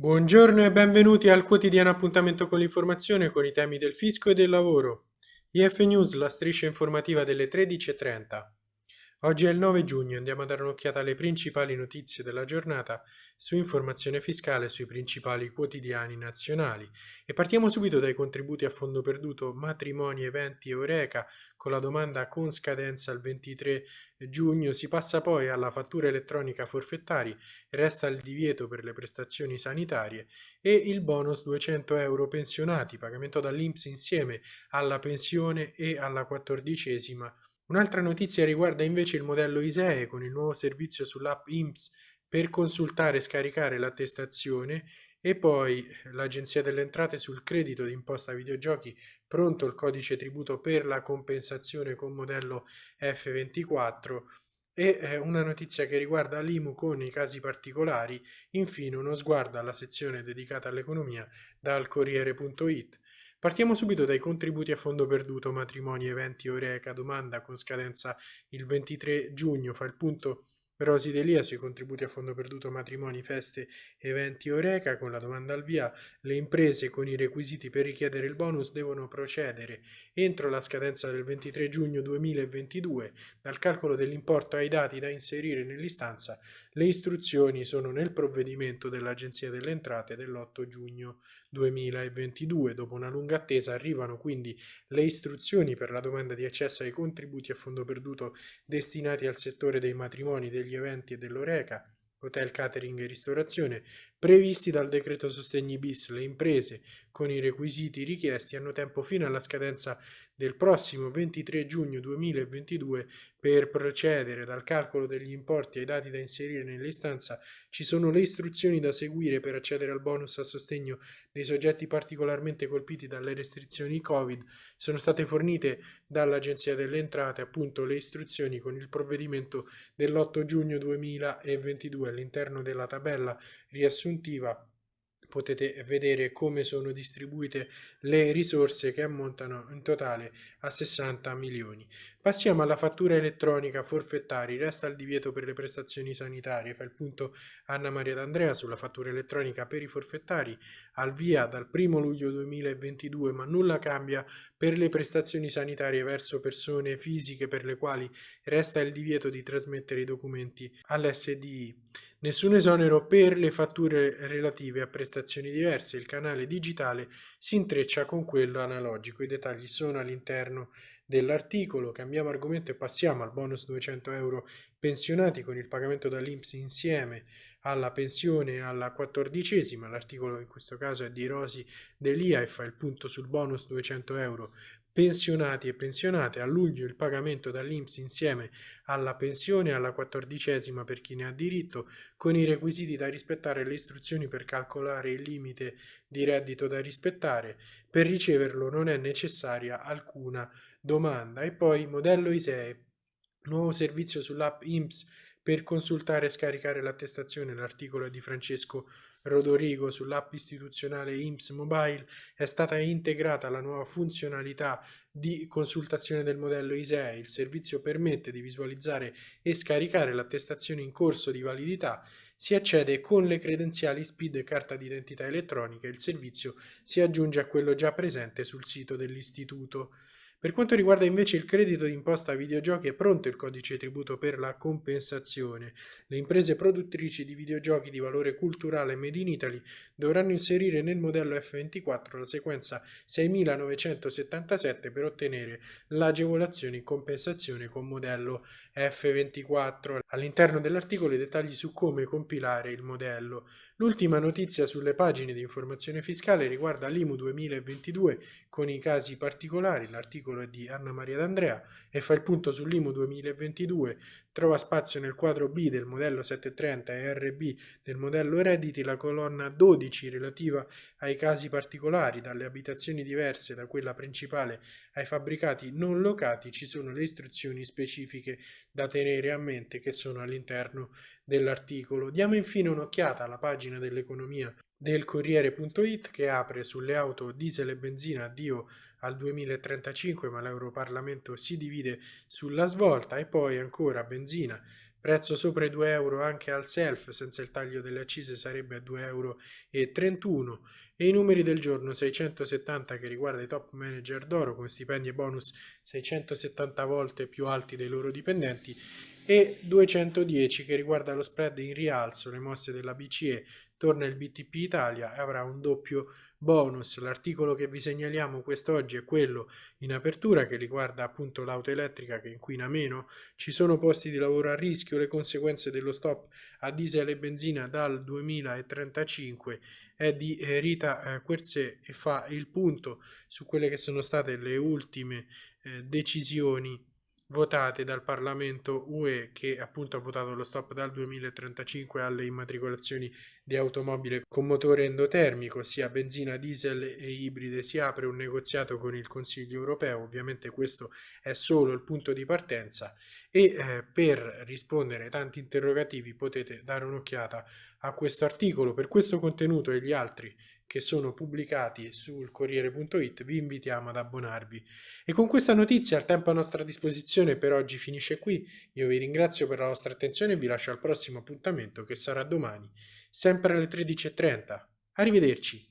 Buongiorno e benvenuti al quotidiano appuntamento con l'informazione con i temi del fisco e del lavoro. IF News, la striscia informativa delle 13.30. Oggi è il 9 giugno andiamo a dare un'occhiata alle principali notizie della giornata su informazione fiscale sui principali quotidiani nazionali. E partiamo subito dai contributi a fondo perduto matrimoni, eventi e Eureka con la domanda con scadenza il 23 giugno. Si passa poi alla fattura elettronica forfettari, resta il divieto per le prestazioni sanitarie e il bonus 200 euro pensionati, pagamento dall'Inps insieme alla pensione e alla quattordicesima Un'altra notizia riguarda invece il modello ISEE con il nuovo servizio sull'app IMSS per consultare e scaricare l'attestazione e poi l'Agenzia delle Entrate sul credito d'imposta videogiochi pronto il codice tributo per la compensazione con modello F24 e eh, una notizia che riguarda l'IMU con i casi particolari, infine uno sguardo alla sezione dedicata all'economia dal Corriere.it. Partiamo subito dai contributi a fondo perduto, matrimoni, eventi, Oreca, domanda con scadenza il 23 giugno, fa il punto Rosi Delia sui contributi a fondo perduto matrimoni, feste, eventi Oreca con la domanda al via. Le imprese con i requisiti per richiedere il bonus devono procedere entro la scadenza del 23 giugno 2022 dal calcolo dell'importo ai dati da inserire nell'istanza. Le istruzioni sono nel provvedimento dell'Agenzia delle Entrate dell'8 giugno 2022. Dopo una lunga attesa arrivano quindi le istruzioni per la domanda di accesso ai contributi a fondo perduto destinati al settore dei matrimoni, degli eventi e dell'Oreca, hotel, catering e ristorazione, previsti dal decreto sostegni bis. Le imprese con i requisiti richiesti hanno tempo fino alla scadenza del prossimo 23 giugno 2022 per procedere dal calcolo degli importi ai dati da inserire nell'istanza ci sono le istruzioni da seguire per accedere al bonus a sostegno dei soggetti particolarmente colpiti dalle restrizioni Covid. Sono state fornite dall'Agenzia delle Entrate appunto le istruzioni con il provvedimento dell'8 giugno 2022 all'interno della tabella riassuntiva potete vedere come sono distribuite le risorse che ammontano in totale a 60 milioni. Passiamo alla fattura elettronica forfettari, resta il divieto per le prestazioni sanitarie, fa il punto Anna Maria D'Andrea sulla fattura elettronica per i forfettari, al via dal 1 luglio 2022 ma nulla cambia per le prestazioni sanitarie verso persone fisiche per le quali resta il divieto di trasmettere i documenti all'SDI. Nessun esonero per le fatture relative a prestazioni diverse, il canale digitale si intreccia con quello analogico, i dettagli sono all'interno dell'articolo, cambiamo argomento e passiamo al bonus 200 euro pensionati con il pagamento dall'Inps insieme alla pensione alla quattordicesima, l'articolo in questo caso è di Rosi Delia e fa il punto sul bonus 200 euro pensionati e pensionate, a luglio il pagamento dall'Inps insieme alla pensione alla quattordicesima per chi ne ha diritto, con i requisiti da rispettare le istruzioni per calcolare il limite di reddito da rispettare, per riceverlo non è necessaria alcuna domanda. E poi modello ISEE, nuovo servizio sull'app INPS per consultare e scaricare l'attestazione, l'articolo di Francesco Rodorigo sull'app istituzionale IMSS Mobile è stata integrata la nuova funzionalità di consultazione del modello ISEE. Il servizio permette di visualizzare e scaricare l'attestazione in corso di validità. Si accede con le credenziali SPID e carta d'identità elettronica. Il servizio si aggiunge a quello già presente sul sito dell'istituto. Per quanto riguarda invece il credito d'imposta videogiochi è pronto il codice tributo per la compensazione. Le imprese produttrici di videogiochi di valore culturale Made in Italy dovranno inserire nel modello F24 la sequenza 6977 per ottenere l'agevolazione in compensazione con modello F24. All'interno dell'articolo i dettagli su come compilare il modello. L'ultima notizia sulle pagine di informazione fiscale riguarda l'IMU 2022 con i casi particolari. L'articolo è di Anna Maria D'Andrea e fa il punto sull'IMU 2022 Trova spazio nel quadro B del modello 730 e RB del modello redditi la colonna 12 relativa ai casi particolari, dalle abitazioni diverse da quella principale ai fabbricati non locati, ci sono le istruzioni specifiche da tenere a mente che sono all'interno dell'articolo. Diamo infine un'occhiata alla pagina dell'economia del Corriere.it che apre sulle auto diesel e benzina. Addio al 2035 ma l'Europarlamento si divide sulla svolta. E poi ancora benzina. Prezzo sopra i 2 euro anche al self, senza il taglio delle accise sarebbe a 2,31 euro e i numeri del giorno 670 che riguarda i top manager d'oro con stipendi e bonus 670 volte più alti dei loro dipendenti e 210 che riguarda lo spread in rialzo, le mosse della BCE, torna il BTP Italia e avrà un doppio bonus. L'articolo che vi segnaliamo quest'oggi è quello in apertura che riguarda appunto l'auto elettrica che inquina meno. Ci sono posti di lavoro a rischio, le conseguenze dello stop a diesel e benzina dal 2035 è di eh, Rita eh, Querzè e fa il punto su quelle che sono state le ultime eh, decisioni votate dal Parlamento UE che appunto ha votato lo stop dal 2035 alle immatricolazioni di automobile con motore endotermico, sia benzina, diesel e ibride. Si apre un negoziato con il Consiglio europeo, ovviamente questo è solo il punto di partenza e eh, per rispondere ai tanti interrogativi potete dare un'occhiata a questo articolo. Per questo contenuto e gli altri che sono pubblicati sul Corriere.it, vi invitiamo ad abbonarvi. E con questa notizia il tempo a nostra disposizione per oggi finisce qui. Io vi ringrazio per la vostra attenzione e vi lascio al prossimo appuntamento che sarà domani, sempre alle 13.30. Arrivederci!